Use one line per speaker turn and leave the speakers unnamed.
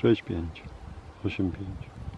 6, 5, 8, 5.